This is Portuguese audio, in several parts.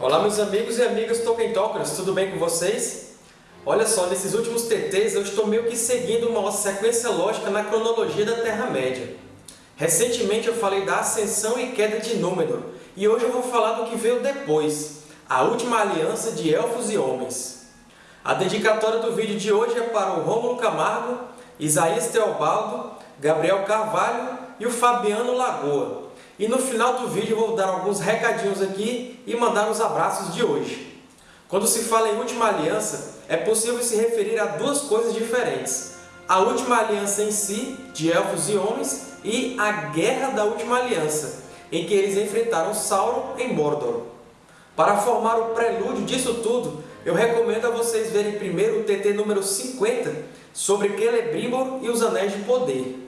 Olá meus amigos e amigas Tolkien Talkers, tudo bem com vocês? Olha só, nesses últimos TTs eu estou meio que seguindo uma sequência lógica na cronologia da Terra-média. Recentemente eu falei da ascensão e queda de Númenor, e hoje eu vou falar do que veio depois, a última aliança de Elfos e Homens. A dedicatória do vídeo de hoje é para o Rômulo Camargo, Isaías Teobaldo, Gabriel Carvalho e o Fabiano Lagoa. E no final do vídeo vou dar alguns recadinhos aqui e mandar os abraços de hoje. Quando se fala em Última Aliança, é possível se referir a duas coisas diferentes. A Última Aliança em si, de Elfos e Homens, e a Guerra da Última Aliança, em que eles enfrentaram Sauron em Mordor. Para formar o prelúdio disso tudo, eu recomendo a vocês verem primeiro o TT número 50, sobre Celebrimbor e os Anéis de Poder.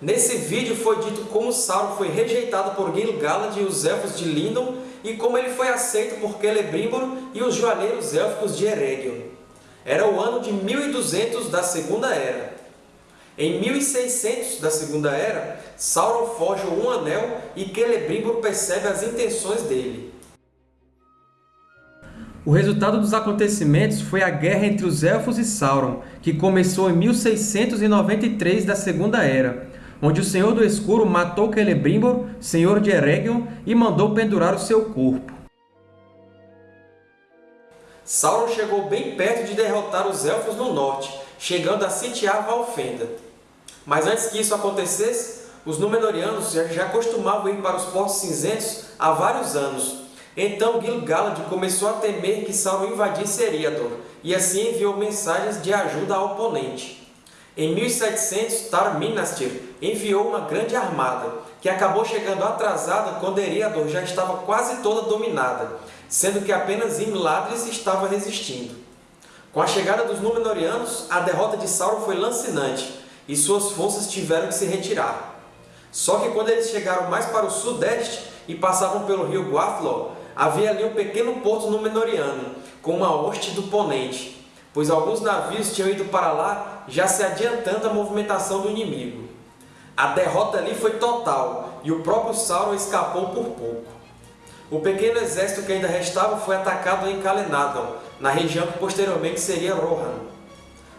Nesse vídeo foi dito como Sauron foi rejeitado por Gil-galad e os Elfos de Lindon e como ele foi aceito por Celebrimbor e os Joalheiros Élficos de Eregion. Era o ano de 1200 da Segunda Era. Em 1600 da Segunda Era, Sauron forja um anel e Celebrimbor percebe as intenções dele. O resultado dos acontecimentos foi a guerra entre os Elfos e Sauron, que começou em 1693 da Segunda Era, onde o Senhor do Escuro matou Celebrimbor, senhor de Eregion, e mandou pendurar o seu corpo. Sauron chegou bem perto de derrotar os Elfos no norte, chegando a sitiar Valfenda. Mas antes que isso acontecesse, os Númenóreanos já costumavam ir para os Portos Cinzentos há vários anos. Então Gil-galad começou a temer que Sauron invadisse Eriador, e assim enviou mensagens de ajuda ao oponente. Em 1700, Tar-Minastir enviou uma grande armada, que acabou chegando atrasada quando Eriador já estava quase toda dominada, sendo que apenas Imladris estava resistindo. Com a chegada dos Númenóreanos, a derrota de Sauron foi lancinante, e suas forças tiveram que se retirar. Só que quando eles chegaram mais para o sudeste e passavam pelo rio Guathlo, havia ali um pequeno porto Númenóreano, com uma hoste do Ponente, pois alguns navios tinham ido para lá já se adiantando a movimentação do inimigo. A derrota ali foi total, e o próprio Sauron escapou por pouco. O pequeno exército que ainda restava foi atacado em Calenadon, na região que posteriormente seria Rohan.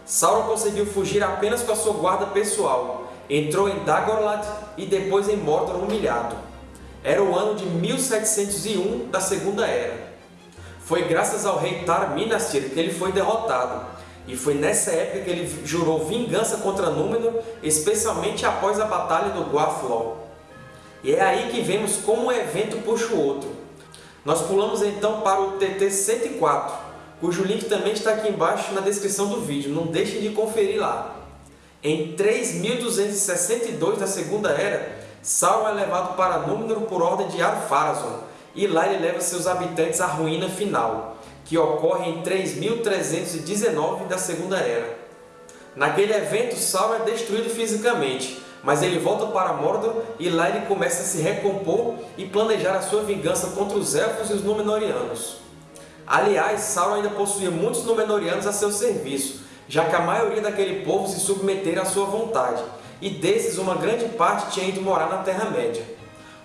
Sauron conseguiu fugir apenas com a sua guarda pessoal, entrou em Dagorlad e depois em Mordor humilhado. Era o ano de 1701 da Segunda Era. Foi graças ao rei Tar-Minastir que ele foi derrotado, e foi nessa época que ele jurou vingança contra Númenor, especialmente após a Batalha do Guathlol. E é aí que vemos como um evento puxa o outro. Nós pulamos então para o TT 104, cujo link também está aqui embaixo na descrição do vídeo, não deixem de conferir lá. Em 3262 da Segunda Era, Sauron é levado para Númenor por ordem de Ar-Pharazôn, e lá ele leva seus habitantes à ruína final, que ocorre em 3319 da Segunda Era. Naquele evento, Sauron é destruído fisicamente, mas ele volta para Mordor e lá ele começa a se recompor e planejar a sua vingança contra os Elfos e os Númenóreanos. Aliás, Sauron ainda possuía muitos Númenóreanos a seu serviço, já que a maioria daquele povo se submetera à sua vontade, e desses uma grande parte tinha ido morar na Terra-média.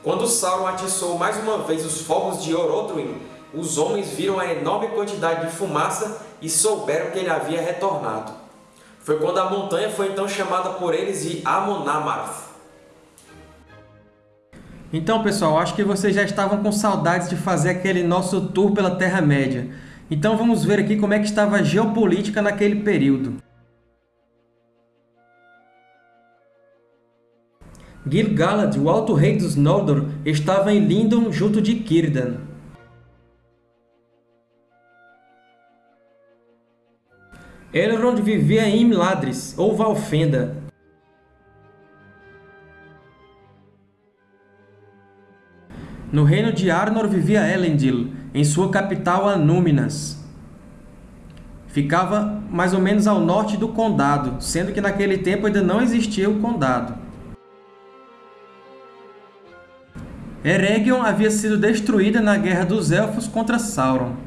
Quando Sauron atiçou mais uma vez os fogos de Orodruin, os homens viram a enorme quantidade de fumaça e souberam que ele havia retornado. Foi quando a montanha foi então chamada por eles de Amon-Amarth. Então, pessoal, acho que vocês já estavam com saudades de fazer aquele nosso tour pela Terra-média. Então vamos ver aqui como é que estava a geopolítica naquele período. Gil-galad, o Alto Rei dos Noldor, estava em Lindon junto de Círdan. Elrond vivia em Imladris, ou Valfenda. No reino de Arnor vivia Elendil, em sua capital Anúminas. Ficava mais ou menos ao norte do Condado, sendo que naquele tempo ainda não existia o Condado. Eregion havia sido destruída na Guerra dos Elfos contra Sauron.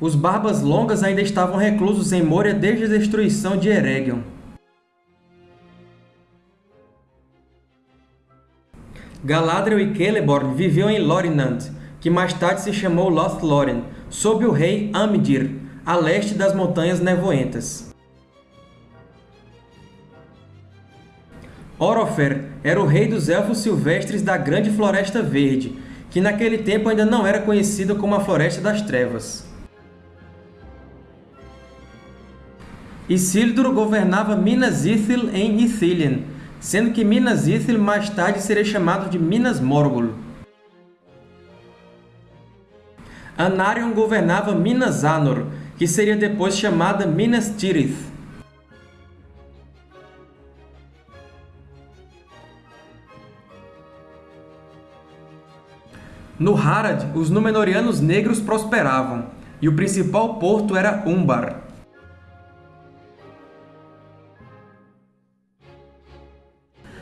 Os Barbas Longas ainda estavam reclusos em Moria desde a destruição de Eregion. Galadriel e Celeborn viviam em Lorinand, que mais tarde se chamou Lothlórien, sob o rei Amdir, a leste das Montanhas Nevoentas. Orofer era o rei dos Elfos Silvestres da Grande Floresta Verde, que naquele tempo ainda não era conhecida como a Floresta das Trevas. Isildur governava Minas Ithil em Ithilien, sendo que Minas Ithil mais tarde seria chamado de Minas Morgul. Anarion governava Minas Anor, que seria depois chamada Minas Tirith. No Harad, os Númenóreanos negros prosperavam, e o principal porto era Umbar.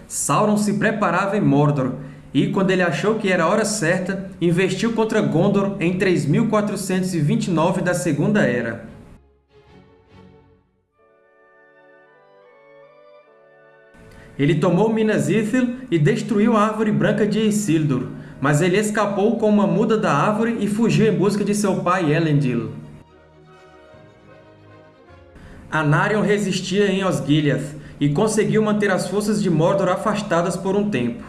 Sauron se preparava em Mordor, e, quando ele achou que era a hora certa, investiu contra Gondor em 3429 da Segunda Era. Ele tomou Minas Ithil e destruiu a Árvore Branca de Isildur, mas ele escapou com uma muda da árvore e fugiu em busca de seu pai Elendil. Anarion resistia em Osgiliath, e conseguiu manter as forças de Mordor afastadas por um tempo.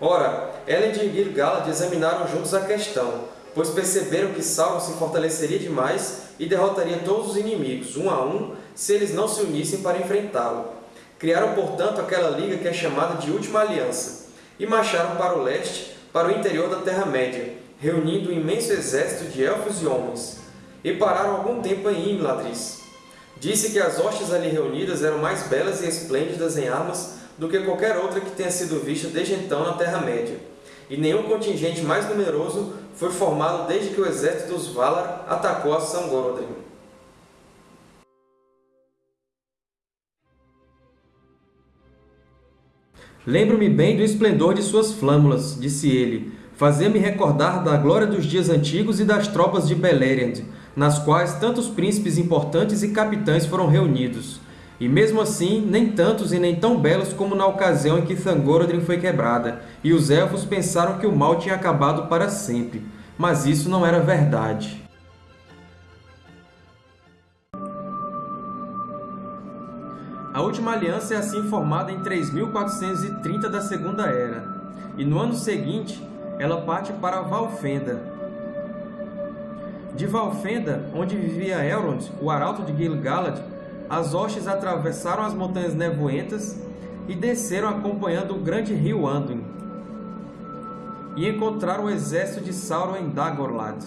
Ora, Elend e Gil-galad examinaram juntos a questão, pois perceberam que Sauron se fortaleceria demais e derrotaria todos os inimigos, um a um, se eles não se unissem para enfrentá-lo. Criaram, portanto, aquela liga que é chamada de Última Aliança, e marcharam para o leste, para o interior da Terra-média, reunindo um imenso exército de elfos e homens, e pararam algum tempo em Imladris. Disse que as hostes ali reunidas eram mais belas e esplêndidas em armas do que qualquer outra que tenha sido vista desde então na Terra-média, e nenhum contingente mais numeroso foi formado desde que o exército dos Valar atacou a Sangorодrim. Lembro-me bem do esplendor de suas flâmulas, disse ele, Fazia-me recordar da glória dos dias antigos e das tropas de Beleriand, nas quais tantos príncipes importantes e capitães foram reunidos. E mesmo assim, nem tantos e nem tão belos como na ocasião em que Thangorodrim foi quebrada, e os Elfos pensaram que o mal tinha acabado para sempre. Mas isso não era verdade. A última aliança é assim formada em 3430 da Segunda Era, e no ano seguinte, ela parte para Valfenda. De Valfenda, onde vivia Elrond, o arauto de Gil-galad, as hostes atravessaram as Montanhas Nevoentas e desceram acompanhando o grande rio Anduin, e encontraram o exército de Sauron em Dagorlad.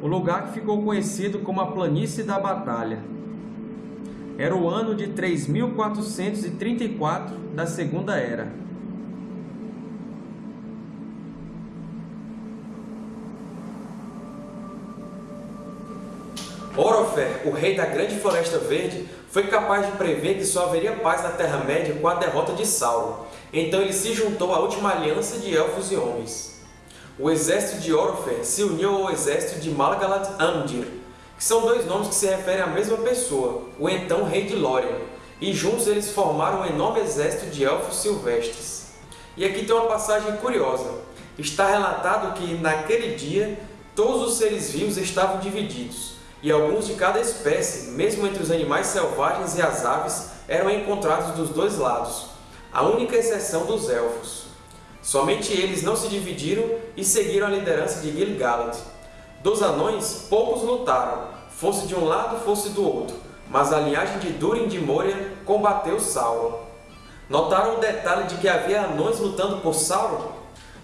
O lugar que ficou conhecido como a Planície da Batalha. Era o ano de 3434 da Segunda Era. Orofer, o rei da Grande Floresta Verde, foi capaz de prever que só haveria paz na Terra-média com a derrota de Sauron. Então ele se juntou à última aliança de Elfos e Homens. O exército de Orofer se uniu ao exército de Malgalad Amdir, que são dois nomes que se referem à mesma pessoa, o então rei de Lórien, e juntos eles formaram um enorme exército de elfos silvestres. E aqui tem uma passagem curiosa. Está relatado que, naquele dia, todos os seres vivos estavam divididos, e alguns de cada espécie, mesmo entre os animais selvagens e as aves, eram encontrados dos dois lados, a única exceção dos elfos. Somente eles não se dividiram e seguiram a liderança de Gil-galad, dos anões, poucos lutaram, fosse de um lado, fosse do outro, mas a linhagem de Durin de Moria combateu Sauron. Notaram o detalhe de que havia anões lutando por Sauron?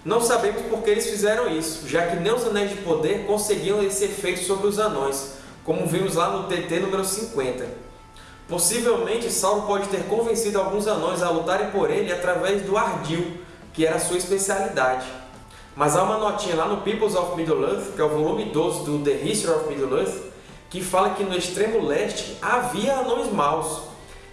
Não sabemos por que eles fizeram isso, já que nem os Anéis de Poder conseguiam esse efeito sobre os anões, como vimos lá no TT número 50. Possivelmente, Sauron pode ter convencido alguns anões a lutarem por ele através do Ardil, que era sua especialidade. Mas há uma notinha lá no Peoples of Middle-earth, que é o volume 12 do The History of Middle-earth, que fala que no extremo leste havia anões maus,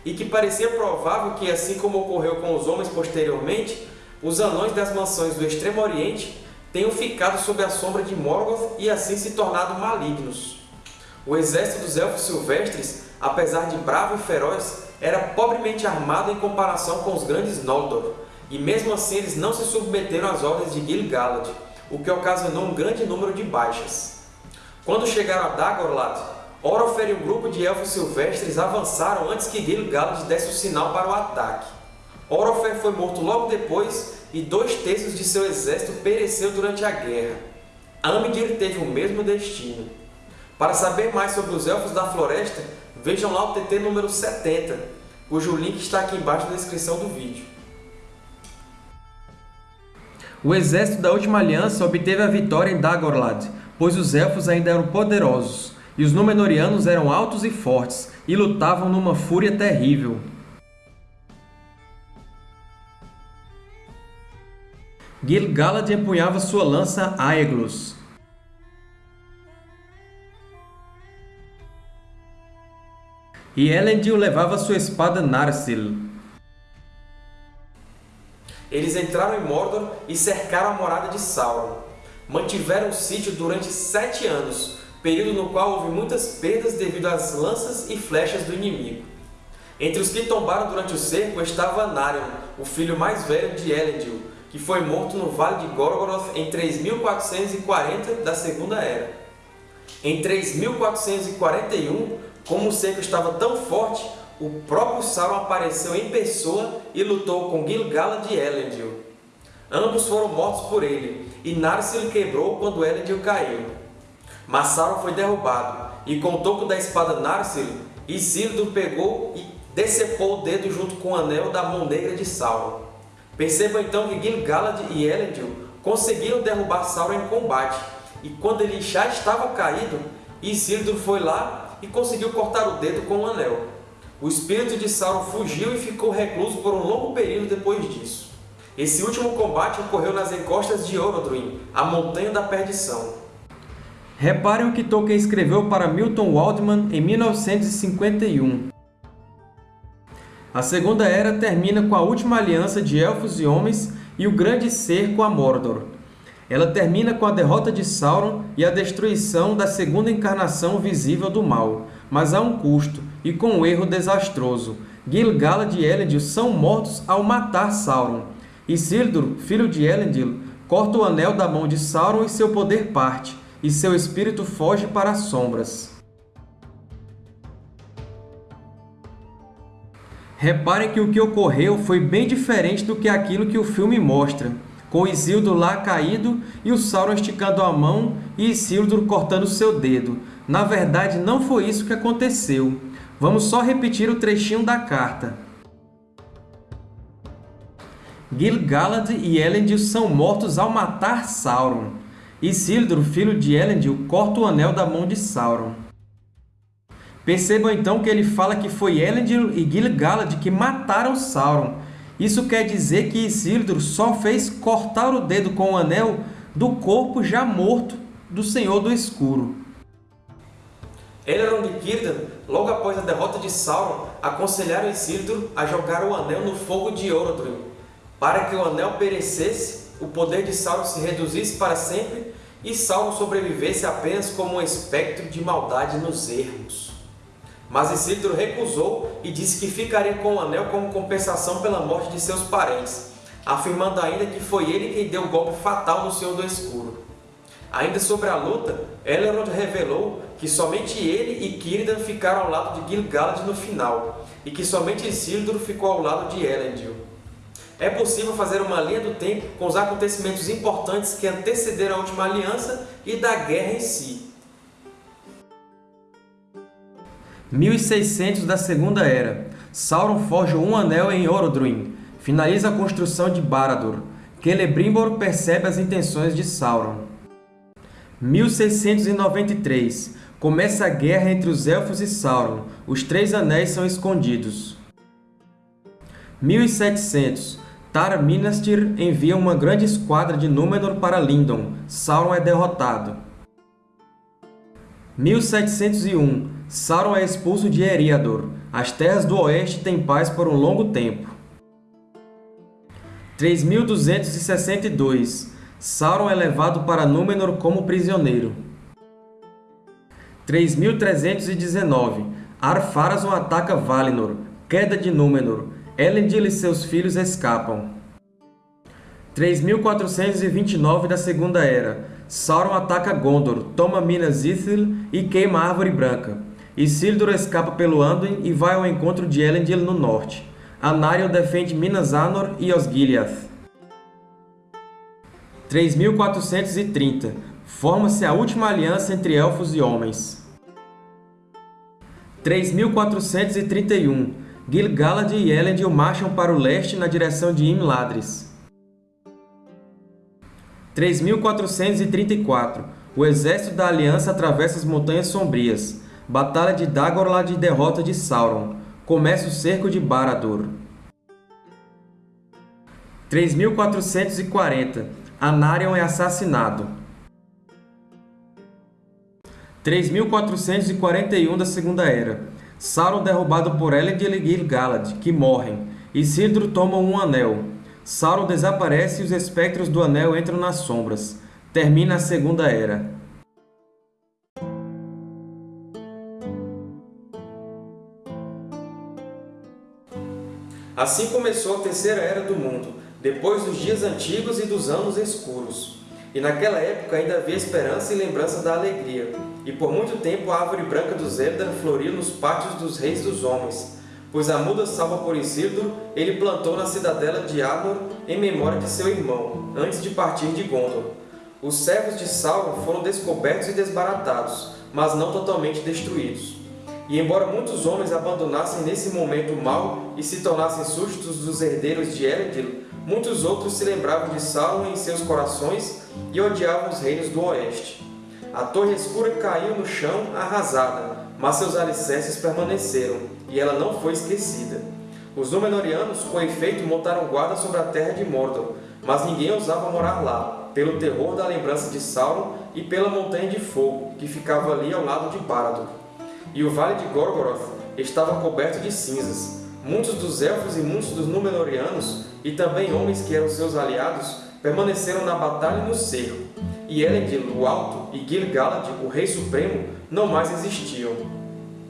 e que parecia provável que, assim como ocorreu com os homens posteriormente, os anões das mansões do Extremo Oriente tenham ficado sob a sombra de Morgoth e assim se tornado malignos. O exército dos Elfos Silvestres, apesar de bravo e feroz, era pobremente armado em comparação com os grandes Noldor, e mesmo assim eles não se submeteram às ordens de Gil-galad, o que ocasionou um grande número de baixas. Quando chegaram a Dagorlad, Orofer e um grupo de Elfos Silvestres avançaram antes que Gil-galad desse o sinal para o ataque. Orofer foi morto logo depois e dois terços de seu exército pereceu durante a guerra. Amgir teve o mesmo destino. Para saber mais sobre os Elfos da Floresta, vejam lá o TT número 70, cujo link está aqui embaixo na descrição do vídeo. O exército da Última Aliança obteve a vitória em Dagorlad, pois os Elfos ainda eram poderosos, e os Númenóreanos eram altos e fortes, e lutavam numa fúria terrível. Gil-galad empunhava sua lança Aeglos. E Elendil levava sua espada Narsil. Eles entraram em Mordor e cercaram a morada de Sauron. Mantiveram o sítio durante sete anos, período no qual houve muitas perdas devido às lanças e flechas do inimigo. Entre os que tombaram durante o cerco estava Anarion, o filho mais velho de Elendil, que foi morto no Vale de Gorgoroth em 3440 da Segunda Era. Em 3441, como o cerco estava tão forte, o próprio Sauron apareceu em pessoa e lutou com Gil-galad e Elendil. Ambos foram mortos por ele, e Narsil quebrou quando Elendil caiu. Mas Sauron foi derrubado, e com o toco da espada Narsil, Isildur pegou e decepou o dedo junto com o anel da mão negra de Sauron. Percebam então que Gil-galad e Elendil conseguiram derrubar Sauron em combate, e quando ele já estava caído, Isildur foi lá e conseguiu cortar o dedo com o anel. O espírito de Sauron fugiu e ficou recluso por um longo período depois disso. Esse último combate ocorreu nas encostas de Orodruin, a Montanha da Perdição. Reparem o que Tolkien escreveu para Milton Waldman em 1951. A Segunda Era termina com a última aliança de Elfos e Homens e o grande cerco a Mordor. Ela termina com a derrota de Sauron e a destruição da segunda encarnação visível do mal, mas a um custo e com um erro desastroso. Gil-galad e Elendil são mortos ao matar Sauron. Isildur, filho de Elendil, corta o anel da mão de Sauron e seu poder parte, e seu espírito foge para as sombras. Reparem que o que ocorreu foi bem diferente do que aquilo que o filme mostra, com Isildur lá caído e o Sauron esticando a mão e Isildur cortando seu dedo. Na verdade, não foi isso que aconteceu. Vamos só repetir o trechinho da carta. Gil-galad e Elendil são mortos ao matar Sauron. Isildur, filho de Elendil, corta o anel da mão de Sauron. Percebam então que ele fala que foi Elendil e Gil-galad que mataram Sauron. Isso quer dizer que Isildur só fez cortar o dedo com o anel do corpo já morto do Senhor do Escuro. Elrond e Círdan, logo após a derrota de Sauron, aconselharam Isildur a jogar o anel no fogo de Orodruin. Para que o anel perecesse, o poder de Sauron se reduzisse para sempre e Sauron sobrevivesse apenas como um espectro de maldade nos ermos. Mas Isildur recusou e disse que ficaria com o anel como compensação pela morte de seus parentes, afirmando ainda que foi ele quem deu o golpe fatal no Senhor do Escuro. Ainda sobre a luta, Elrond revelou que somente ele e Círdan ficaram ao lado de Gil-galad no final, e que somente Isildur ficou ao lado de Elendil. É possível fazer uma linha do tempo com os acontecimentos importantes que antecederam a Última Aliança e da guerra em si. 1600 da Segunda Era. Sauron forja um anel em Orodruin. Finaliza a construção de Barad-dûr. Celebrimbor percebe as intenções de Sauron. 1693. Começa a guerra entre os Elfos e Sauron. Os Três Anéis são escondidos. 1700. Tar Minastir envia uma grande esquadra de Númenor para Lindon. Sauron é derrotado. 1701. Sauron é expulso de Eriador. As terras do Oeste têm paz por um longo tempo. 3262. Sauron é levado para Númenor como prisioneiro. 3319 Ar-Pharazôn ataca Valinor. Queda de Númenor. Elendil e seus filhos escapam. 3429 da Segunda Era. Sauron ataca Gondor, toma Minas Ithil e queima a Árvore Branca. Isildur escapa pelo Anduin e vai ao encontro de Elendil no norte. Anarion defende Minas Anor e Osgiliath. 3430 Forma-se a última aliança entre Elfos e Homens. 3431 Gil-galad e Elendil marcham para o leste na direção de Imladris. 3434 O exército da Aliança atravessa as Montanhas Sombrias. Batalha de Dagorlad e derrota de Sauron. Começa o cerco de Barad-dûr. 3440 Anarion é assassinado. 3441 da Segunda Era Sauron derrubado por Elendil e Gil-galad, que morrem. Isildur toma um anel. Sauron desaparece e os espectros do anel entram nas sombras. Termina a Segunda Era. Assim começou a Terceira Era do Mundo, depois dos dias antigos e dos anos escuros. E naquela época ainda havia esperança e lembrança da alegria. E por muito tempo a árvore branca do Zelda floriu nos pátios dos reis dos homens, pois a muda salva por Isildur ele plantou na cidadela de Arnor em memória de seu irmão, antes de partir de Gondor. Os servos de Sauron foram descobertos e desbaratados, mas não totalmente destruídos. E embora muitos homens abandonassem nesse momento o mal e se tornassem súditos dos herdeiros de Elendil, muitos outros se lembravam de Sauron em seus corações e odiavam os reinos do Oeste. A torre escura caiu no chão arrasada, mas seus alicerces permaneceram, e ela não foi esquecida. Os Númenóreanos, com efeito, montaram guarda sobre a terra de Mordor, mas ninguém ousava morar lá, pelo terror da lembrança de Sauron e pela Montanha de Fogo, que ficava ali ao lado de Barad-dûr. E o Vale de Gorgoroth estava coberto de cinzas. Muitos dos Elfos e muitos dos Númenóreanos, e também homens que eram seus aliados, permaneceram na batalha e no cerco, e Elendil, o Alto, e Gil-galad, o Rei Supremo, não mais existiam.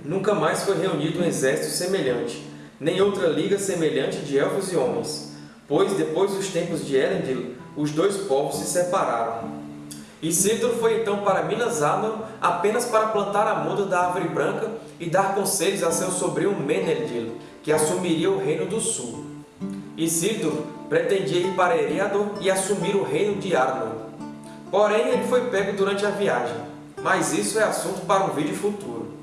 Nunca mais foi reunido um exército semelhante, nem outra liga semelhante de elfos e homens, pois, depois dos tempos de Elendil, os dois povos se separaram. Isildur foi então para Minas Anor apenas para plantar a muda da Árvore Branca e dar conselhos a seu sobrinho Menelil, que assumiria o Reino do Sul. Isildur pretendia ir para Eriador e assumir o Reino de Arnor. Porém, ele foi pego durante a viagem, mas isso é assunto para um vídeo futuro.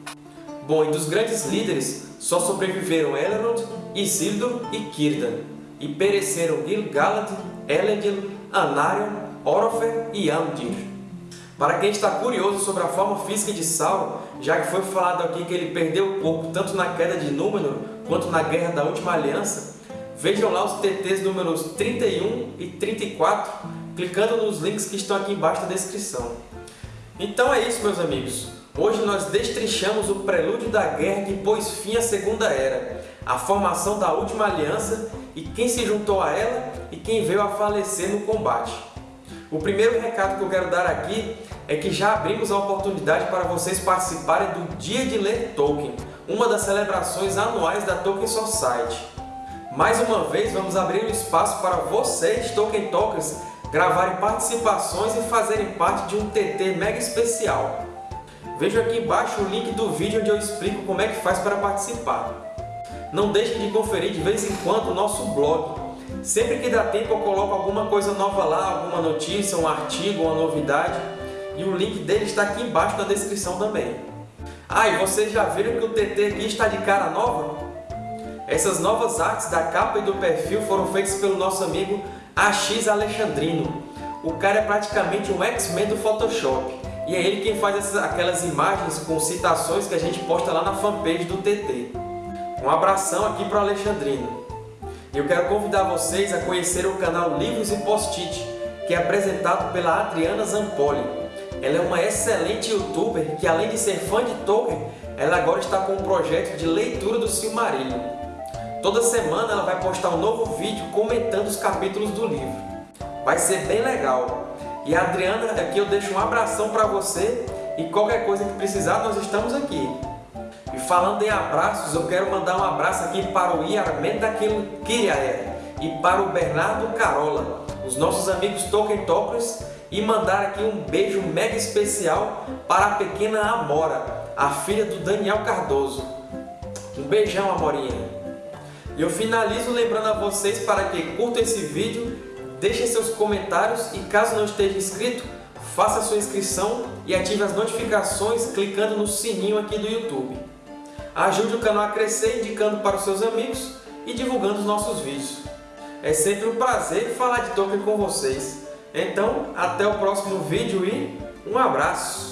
Bom, e dos grandes líderes, só sobreviveram Elrond, Isildur e Círdan, e pereceram Gil-galad, Elendil, Anarion, Orofer e Amdir. Para quem está curioso sobre a forma física de Sauron, já que foi falado aqui que ele perdeu o corpo tanto na queda de Númenor quanto na Guerra da Última Aliança, vejam lá os TTs números 31 e 34, clicando nos links que estão aqui embaixo da descrição. Então é isso, meus amigos. Hoje nós destrinchamos o prelúdio da guerra que pôs fim à Segunda Era, a formação da Última Aliança e quem se juntou a ela e quem veio a falecer no combate. O primeiro recado que eu quero dar aqui é que já abrimos a oportunidade para vocês participarem do Dia de Ler Tolkien, uma das celebrações anuais da Tolkien Society. Mais uma vez, vamos abrir um espaço para vocês, Tolkien Talkers, gravarem participações e fazerem parte de um TT mega especial. Veja aqui embaixo o link do vídeo onde eu explico como é que faz para participar. Não deixem de conferir de vez em quando o nosso blog. Sempre que dá tempo eu coloco alguma coisa nova lá, alguma notícia, um artigo, uma novidade. E o link dele está aqui embaixo na descrição também. Ah, e vocês já viram que o TT aqui está de cara nova? Essas novas artes da capa e do perfil foram feitas pelo nosso amigo AX Alexandrino. O cara é praticamente um X-Men do Photoshop. E é ele quem faz essas, aquelas imagens com citações que a gente posta lá na fanpage do TT. Um abração aqui para o Alexandrino. Eu quero convidar vocês a conhecer o canal Livros e Post-it, que é apresentado pela Adriana Zampoli. Ela é uma excelente youtuber que, além de ser fã de Tolkien, ela agora está com um projeto de leitura do Silmarillion. Toda semana ela vai postar um novo vídeo comentando os capítulos do livro. Vai ser bem legal. E a Adriana, aqui eu deixo um abração para você e qualquer coisa que precisar, nós estamos aqui. E falando em abraços, eu quero mandar um abraço aqui para o Iarmenda Kiriaé e para o Bernardo Carola, os nossos amigos Tolkien Talkers, e mandar aqui um beijo mega especial para a pequena Amora, a filha do Daniel Cardoso. Um beijão, Amorinha! Eu finalizo lembrando a vocês para que curtam esse vídeo, deixem seus comentários e caso não esteja inscrito, faça sua inscrição e ative as notificações clicando no sininho aqui do YouTube. Ajude o canal a crescer indicando para os seus amigos e divulgando os nossos vídeos. É sempre um prazer falar de Tolkien com vocês. Então, até o próximo vídeo e um abraço!